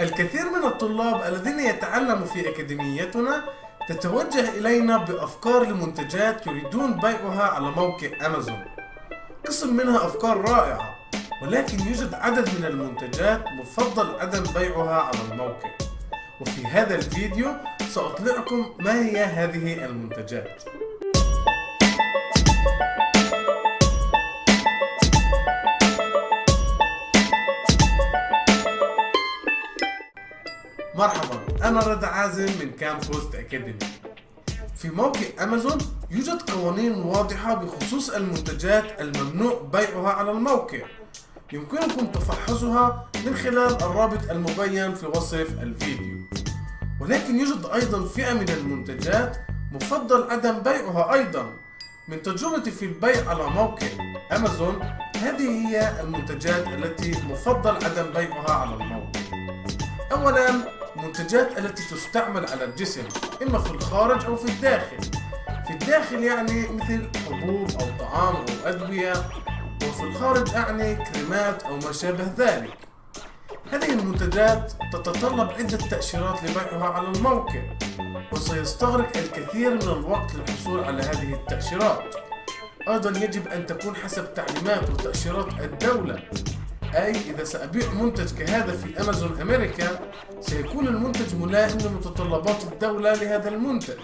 الكثير من الطلاب الذين يتعلموا في أكاديميتنا تتوجه إلينا بأفكار لمنتجات يريدون بيعها على موقع أمازون. قسم منها أفكار رائعة ولكن يوجد عدد من المنتجات مفضل عدم بيعها على الموقع. وفي هذا الفيديو سأطلعكم ما هي هذه المنتجات. مرحبا أنا رضا عازم من كام بوست أكاديمي في موقع أمازون يوجد قوانين واضحة بخصوص المنتجات الممنوع بيعها على الموقع. يمكنكم تفحصها من خلال الرابط المبين في وصف الفيديو. ولكن يوجد أيضا فئة من المنتجات مفضل عدم بيعها أيضا. من تجربتي في البيع على موقع أمازون هذه هي المنتجات التي مفضل عدم بيعها على الموقع. أولا منتجات التي تستعمل على الجسم إما في الخارج أو في الداخل. في الداخل يعني مثل حبوب أو طعام أو أدوية وفي الخارج أعني كريمات أو ما شابه ذلك. هذه المنتجات تتطلب عدة تأشيرات لبيعها على الموقع وسيستغرق الكثير من الوقت للحصول على هذه التأشيرات. أيضا يجب أن تكون حسب تعليمات وتأشيرات الدولة. أي إذا سأبيع منتج كهذا في أمازون أمريكا سيكون المنتج ملائم لمتطلبات الدولة لهذا المنتج.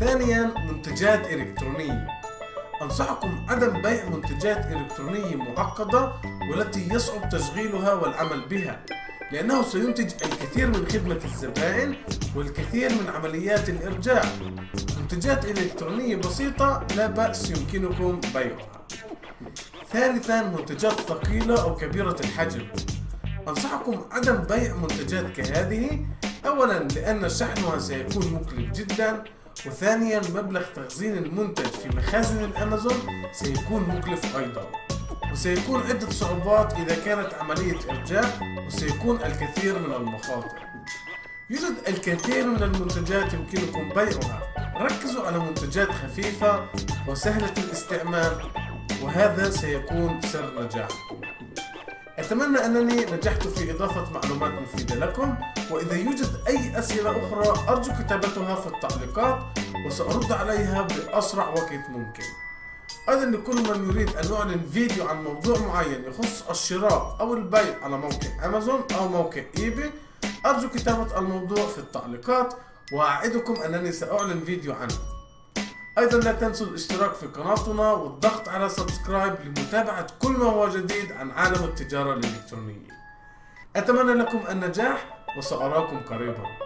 ثانيا منتجات إلكترونية. أنصحكم عدم بيع منتجات إلكترونية معقدة والتي يصعب تشغيلها والعمل بها لأنه سينتج الكثير من خدمة الزبائن والكثير من عمليات الإرجاع. منتجات إلكترونية بسيطة لا بأس يمكنكم بيعها. ثالثا منتجات ثقيلة أو كبيرة الحجم. أنصحكم عدم بيع منتجات كهذه. أولا لأن شحنها سيكون مكلف جدا. وثانيا مبلغ تخزين المنتج في مخازن الأمازون سيكون مكلف أيضا. وسيكون عدة صعوبات إذا كانت عملية إرجاع وسيكون الكثير من المخاطر. يوجد الكثير من المنتجات يمكنكم بيعها. ركزوا على منتجات خفيفة وسهلة الاستعمال. وهذا سيكون سر نجاحكم أتمنى أنني نجحت في إضافة معلومات مفيدة لكم وإذا يوجد أي أسئلة أخرى أرجو كتابتها في التعليقات وسأرد عليها بأسرع وقت ممكن. أيضا لكل من يريد أن أعلن فيديو عن موضوع معين يخص الشراء أو البيع على موقع أمازون أو موقع إيباي أرجو كتابة الموضوع في التعليقات وأعدكم أنني سأعلن فيديو عنه. أيضا لا تنسوا الاشتراك في قناتنا والضغط على سبسكرايب لمتابعة كل ما هو جديد عن عالم التجارة الإلكترونية. أتمنى لكم النجاح وسأراكم قريبا.